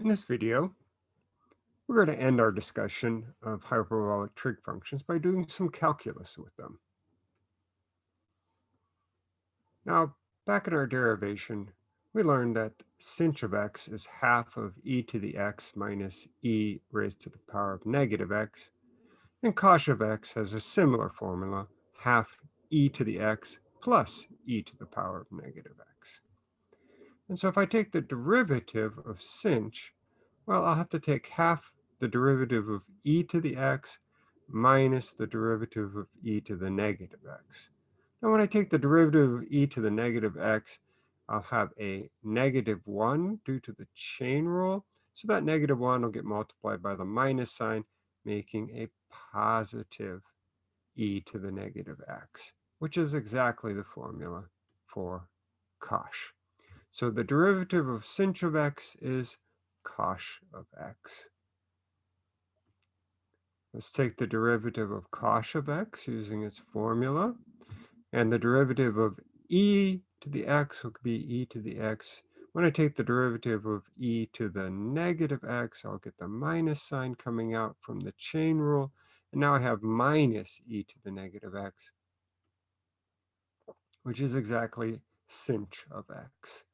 In this video, we're going to end our discussion of hyperbolic trig functions by doing some calculus with them. Now, back in our derivation, we learned that sinh of x is half of e to the x minus e raised to the power of negative x, and cosh of x has a similar formula, half e to the x plus e to the power of negative x. And so if I take the derivative of sinh, well, I'll have to take half the derivative of e to the x minus the derivative of e to the negative x. Now, when I take the derivative of e to the negative x, I'll have a negative 1 due to the chain rule. So that negative 1 will get multiplied by the minus sign, making a positive e to the negative x, which is exactly the formula for cosh. So the derivative of sinh of x is cosh of x. Let's take the derivative of cosh of x using its formula. And the derivative of e to the x will be e to the x. When I take the derivative of e to the negative x, I'll get the minus sign coming out from the chain rule. And now I have minus e to the negative x, which is exactly sinh of x.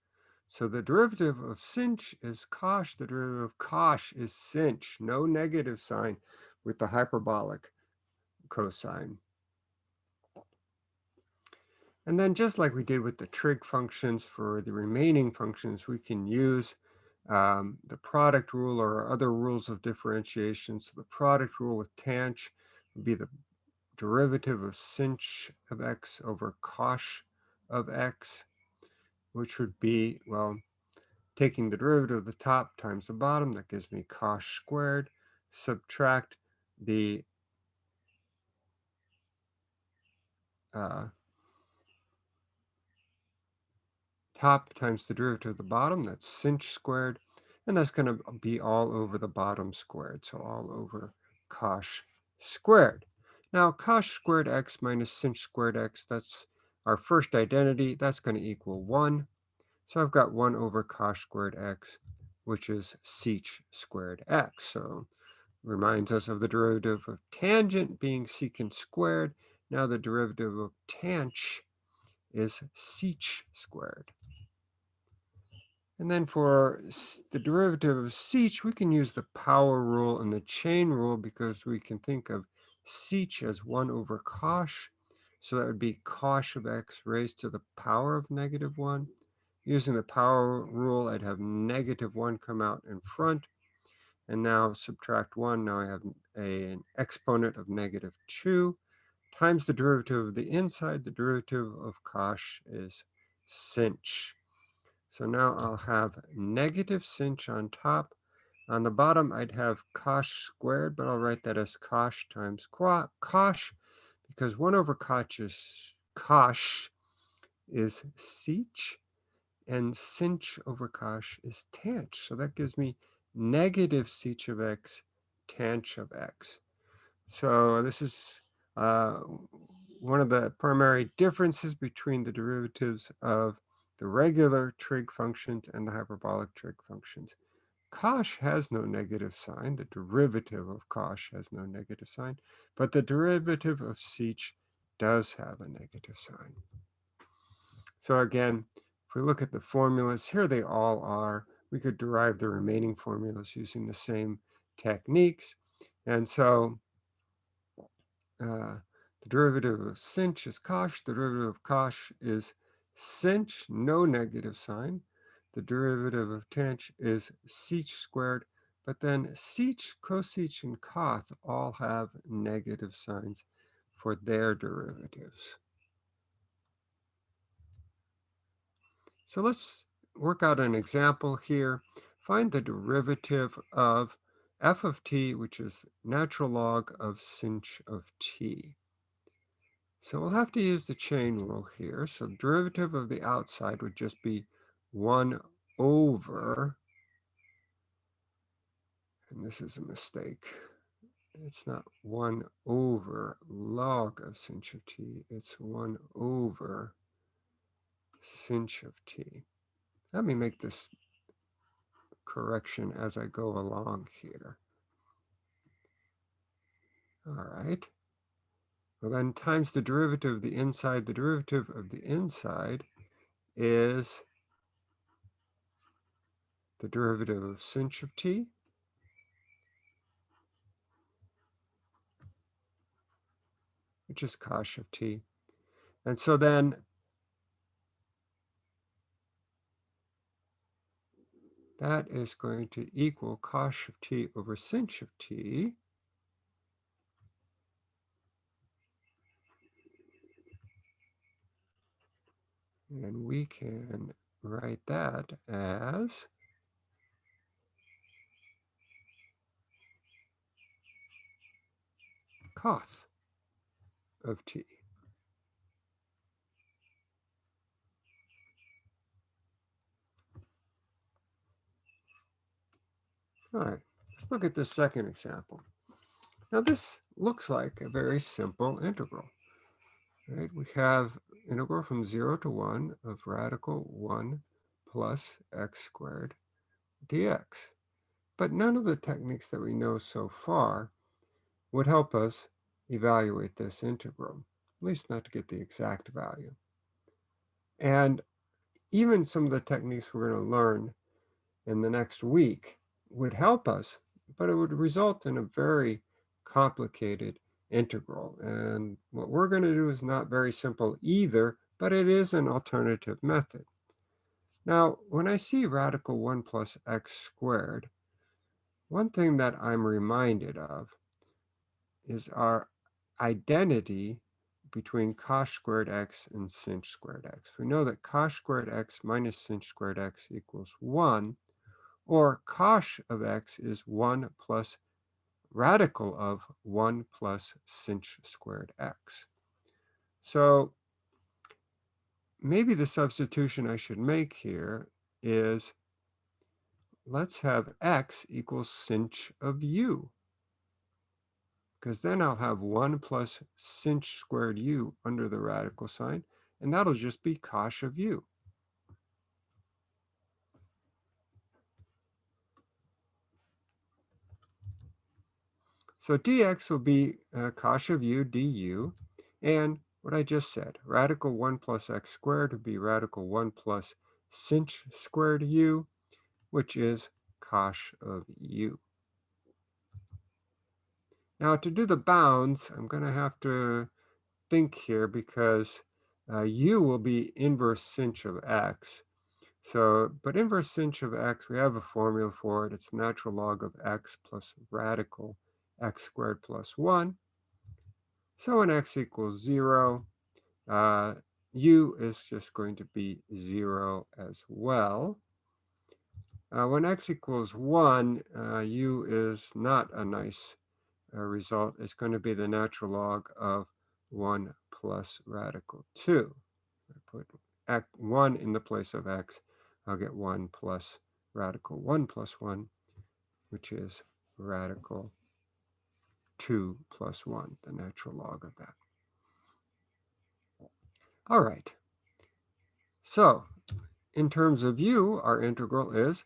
So the derivative of sinh is cosh. The derivative of cosh is sinh. No negative sign with the hyperbolic cosine. And then just like we did with the trig functions for the remaining functions, we can use um, the product rule or other rules of differentiation. So the product rule with tanh would be the derivative of sinh of x over cosh of x which would be, well, taking the derivative of the top times the bottom, that gives me cosh squared, subtract the uh, top times the derivative of the bottom, that's sinh squared, and that's going to be all over the bottom squared, so all over cosh squared. Now, cosh squared x minus sinh squared x, that's our first identity, that's going to equal 1. So I've got 1 over cosh squared x, which is sech squared x. So reminds us of the derivative of tangent being secant squared. Now the derivative of tanh is sech squared. And then for the derivative of sech, we can use the power rule and the chain rule because we can think of sech as 1 over cosh. So that would be cosh of x raised to the power of negative 1. Using the power rule, I'd have negative 1 come out in front. And now subtract 1. Now I have a, an exponent of negative 2 times the derivative of the inside. The derivative of cosh is sinh. So now I'll have negative sinh on top. On the bottom, I'd have cosh squared, but I'll write that as cosh times qua cosh, because 1 over cosh is cosh is sech, and sinh over cosh is tanh. So that gives me negative sech of x, tanh of x. So this is uh, one of the primary differences between the derivatives of the regular trig functions and the hyperbolic trig functions. Cosh has no negative sign. The derivative of cosh has no negative sign, but the derivative of sech does have a negative sign. So again, if we look at the formulas, here they all are. We could derive the remaining formulas using the same techniques. And so uh, the derivative of sinh is cosh, the derivative of cosh is sinh, no negative sign. The derivative of tanh is sech squared, but then sech, cosech, and coth all have negative signs for their derivatives. So let's work out an example here. Find the derivative of f of t, which is natural log of sinh of t. So we'll have to use the chain rule here. So derivative of the outside would just be 1 over, and this is a mistake. It's not 1 over log of sinh of t. It's 1 over sinh of t. Let me make this correction as I go along here. All right. Well, then times the derivative of the inside, the derivative of the inside is the derivative of sinh of t which is cosh of t. And so then that is going to equal cosh of t over sinh of t. And we can write that as coth of t. All right, let's look at this second example. Now this looks like a very simple integral. Right? We have integral from 0 to 1 of radical 1 plus x squared dx. But none of the techniques that we know so far would help us evaluate this integral, at least not to get the exact value. And even some of the techniques we're going to learn in the next week would help us, but it would result in a very complicated integral. And what we're going to do is not very simple either, but it is an alternative method. Now, when I see radical 1 plus x squared, one thing that I'm reminded of is our identity between cosh squared x and sinh squared x. We know that cosh squared x minus sinh squared x equals 1, or cosh of x is 1 plus radical of 1 plus sinh squared x. So maybe the substitution I should make here is let's have x equals sinh of u because then I'll have 1 plus sinh squared u under the radical sign, and that'll just be cosh of u. So dx will be uh, cosh of u du, and what I just said, radical 1 plus x squared would be radical 1 plus sinh squared u, which is cosh of u. Now to do the bounds, I'm going to have to think here because uh, u will be inverse sinh of x. So, but inverse sinh of x, we have a formula for it. It's natural log of x plus radical x squared plus 1. So when x equals 0, uh, u is just going to be 0 as well. Uh, when x equals 1, uh, u is not a nice result is going to be the natural log of 1 plus radical 2. I put x, 1 in the place of x, I'll get 1 plus radical 1 plus 1, which is radical 2 plus 1, the natural log of that. All right. So in terms of u, our integral is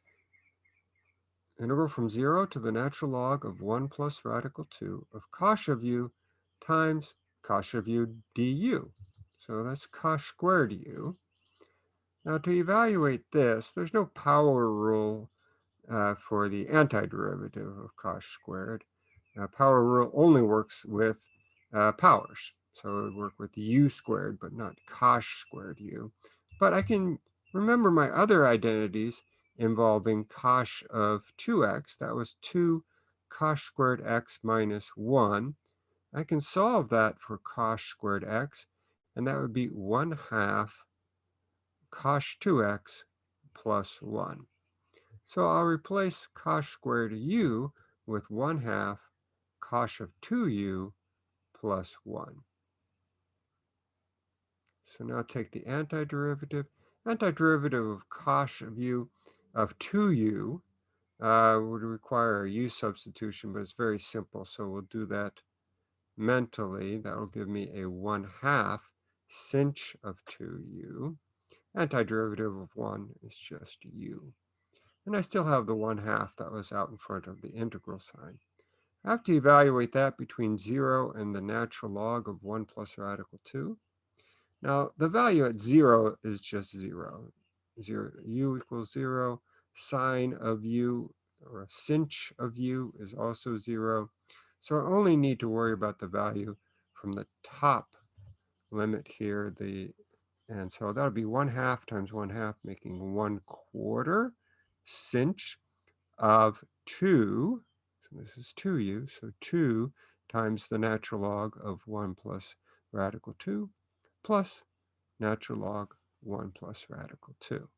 integral from 0 to the natural log of 1 plus radical 2 of cosh of u times cosh of u du. So that's cosh squared u. Now to evaluate this, there's no power rule uh, for the antiderivative of cosh squared. Uh, power rule only works with uh, powers. So it would work with u squared, but not cosh squared u. But I can remember my other identities involving cosh of 2x. That was 2 cosh squared x minus 1. I can solve that for cosh squared x, and that would be 1 half cosh 2x plus 1. So I'll replace cosh squared u with 1 half cosh of 2u plus 1. So now take the antiderivative. Antiderivative of cosh of u of 2u uh, would require a u substitution, but it's very simple. So we'll do that mentally. That will give me a 1 half sinh of 2u. Antiderivative of 1 is just u. And I still have the 1 half that was out in front of the integral sign. I have to evaluate that between 0 and the natural log of 1 plus radical 2. Now, the value at 0 is just 0. 0 u equals 0. Sine of u, or sinh of u, is also 0. So I only need to worry about the value from the top limit here, the and so that'll be 1 half times 1 half, making 1 quarter sinh of 2. So this is 2u, so 2 times the natural log of 1 plus radical 2 plus natural log 1 plus radical 2.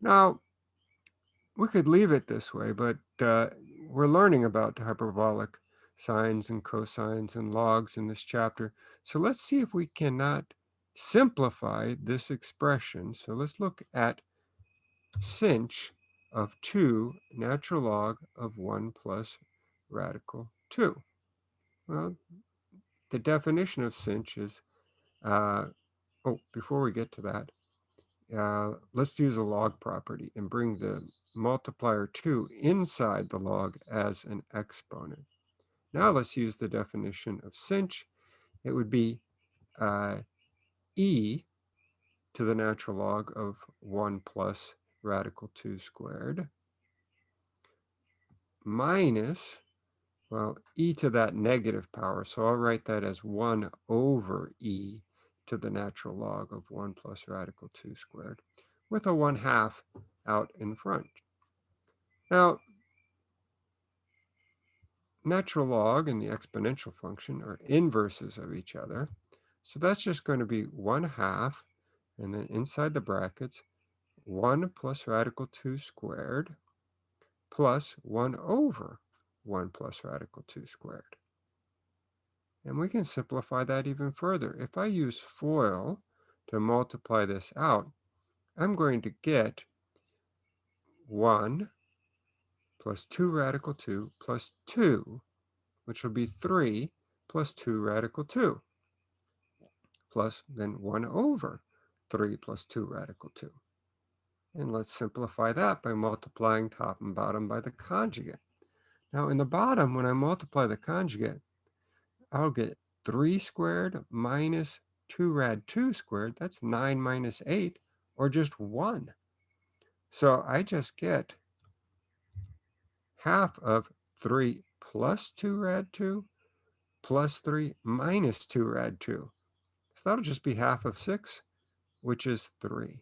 Now, we could leave it this way, but uh, we're learning about hyperbolic sines and cosines and logs in this chapter. So let's see if we cannot simplify this expression. So let's look at sinh of 2 natural log of 1 plus radical 2. Well, the definition of sinh is, uh, oh, before we get to that, uh, let's use a log property and bring the multiplier 2 inside the log as an exponent. Now let's use the definition of sinh. It would be uh, e to the natural log of 1 plus radical 2 squared minus, well, e to that negative power. So I'll write that as 1 over e to the natural log of 1 plus radical 2 squared with a 1 half out in front. Now, natural log and the exponential function are inverses of each other. So that's just going to be 1 half, and then inside the brackets, 1 plus radical 2 squared plus 1 over 1 plus radical 2 squared. And we can simplify that even further. If I use FOIL to multiply this out, I'm going to get 1 plus 2 radical 2 plus 2, which will be 3 plus 2 radical 2, plus then 1 over 3 plus 2 radical 2. And let's simplify that by multiplying top and bottom by the conjugate. Now in the bottom, when I multiply the conjugate, I'll get 3 squared minus 2 rad 2 squared. That's 9 minus 8, or just 1. So I just get half of 3 plus 2 rad 2 plus 3 minus 2 rad 2. So that'll just be half of 6, which is 3.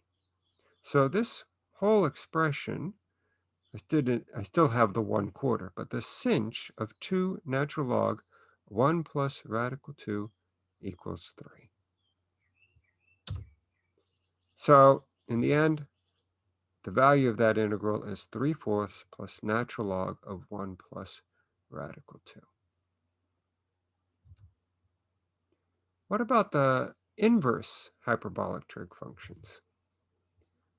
So this whole expression, I still, I still have the 1 quarter, but the sinh of 2 natural log 1 plus radical 2 equals 3. So in the end, the value of that integral is 3 fourths plus natural log of 1 plus radical 2. What about the inverse hyperbolic trig functions?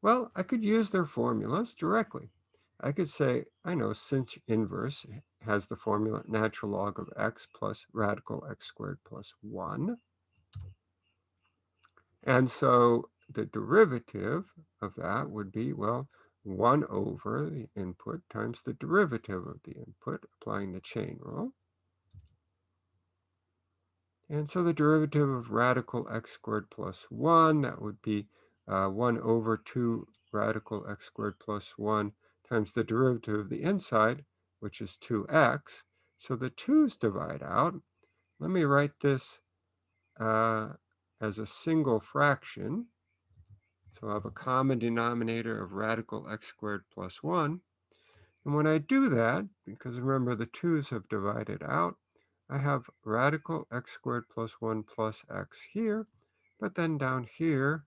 Well, I could use their formulas directly. I could say, I know sinh inverse has the formula natural log of x plus radical x squared plus 1. And so the derivative of that would be, well, 1 over the input times the derivative of the input, applying the chain rule. And so the derivative of radical x squared plus 1, that would be uh, 1 over 2 radical x squared plus 1 times the derivative of the inside, which is 2x. So the 2's divide out. Let me write this uh, as a single fraction. So I have a common denominator of radical x squared plus 1. And when I do that, because remember the 2's have divided out, I have radical x squared plus 1 plus x here. But then down here,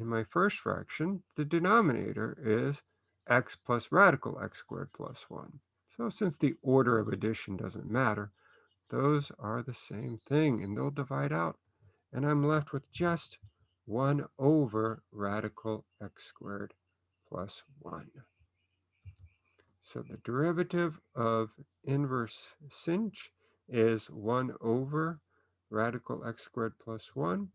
in my first fraction, the denominator is x plus radical x squared plus 1. So since the order of addition doesn't matter, those are the same thing, and they'll divide out. And I'm left with just 1 over radical x squared plus 1. So the derivative of inverse sinh is 1 over radical x squared plus 1.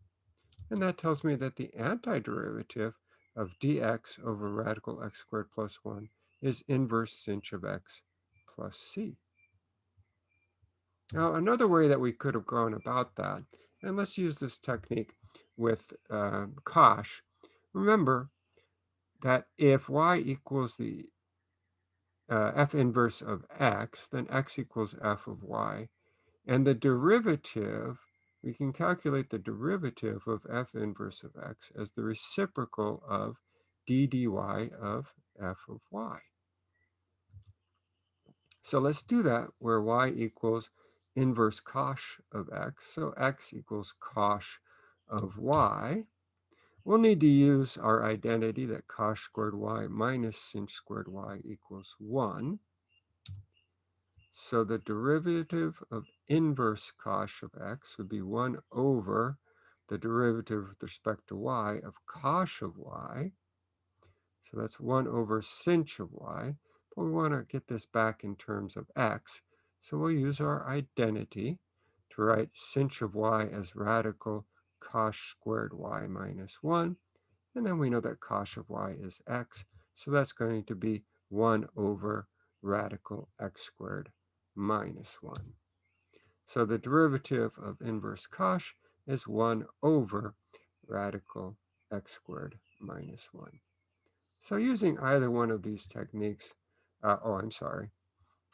And that tells me that the antiderivative of dx over radical x squared plus 1 is inverse sinh of x plus c. Now, another way that we could have gone about that, and let's use this technique with uh, cosh. Remember that if y equals the uh, f inverse of x, then x equals f of y. And the derivative, we can calculate the derivative of f inverse of x as the reciprocal of d dy of f of y. So let's do that where y equals inverse cosh of x. So x equals cosh of y. We'll need to use our identity that cosh squared y minus sinh squared y equals 1. So the derivative of inverse cosh of x would be 1 over the derivative with respect to y of cosh of y. So that's 1 over sinh of y. But we want to get this back in terms of x. So we'll use our identity to write sinh of y as radical cosh squared y minus 1. And then we know that cosh of y is x. So that's going to be 1 over radical x squared minus 1. So the derivative of inverse cosh is 1 over radical x squared minus 1. So using either one of these techniques, uh, oh, I'm sorry,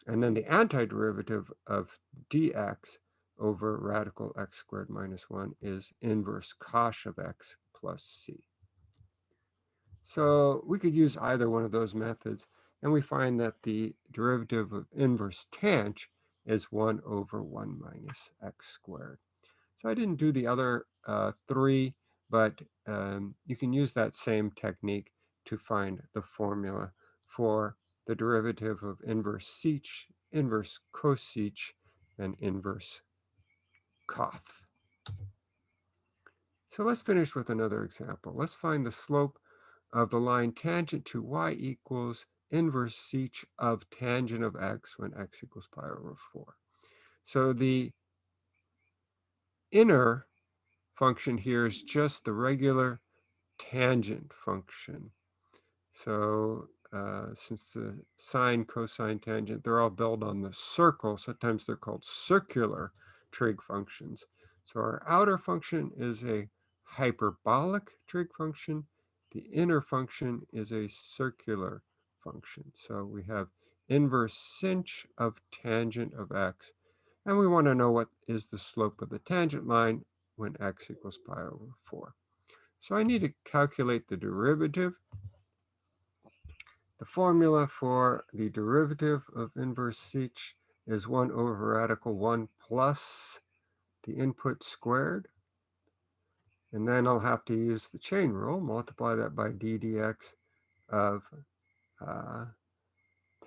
and then the antiderivative of dx over radical x squared minus 1 is inverse cosh of x plus c. So we could use either one of those methods, and we find that the derivative of inverse tanh is 1 over 1 minus x squared. So I didn't do the other uh, three, but um, you can use that same technique to find the formula for the derivative of inverse sech, inverse cosech, and inverse coth. So let's finish with another example. Let's find the slope of the line tangent to y equals inverse sech of tangent of x when x equals pi over 4. So the inner function here is just the regular tangent function. So uh, since the sine, cosine, tangent, they're all built on the circle. Sometimes they're called circular trig functions. So our outer function is a hyperbolic trig function. The inner function is a circular function. So we have inverse sinh of tangent of x. And we want to know what is the slope of the tangent line when x equals pi over 4. So I need to calculate the derivative. The formula for the derivative of inverse sech is 1 over radical 1 plus the input squared. And then I'll have to use the chain rule, multiply that by d dx of uh,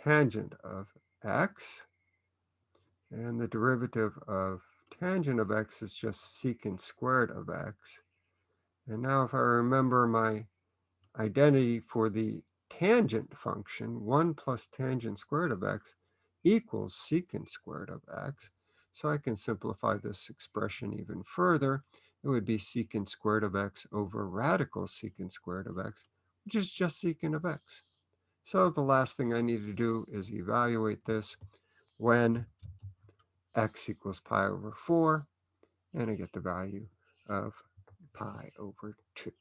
tangent of x. And the derivative of tangent of x is just secant squared of x. And now if I remember my identity for the tangent function, 1 plus tangent squared of x equals secant squared of x. So I can simplify this expression even further. It would be secant squared of x over radical secant squared of x, which is just secant of x. So the last thing I need to do is evaluate this when x equals pi over 4, and I get the value of pi over 2.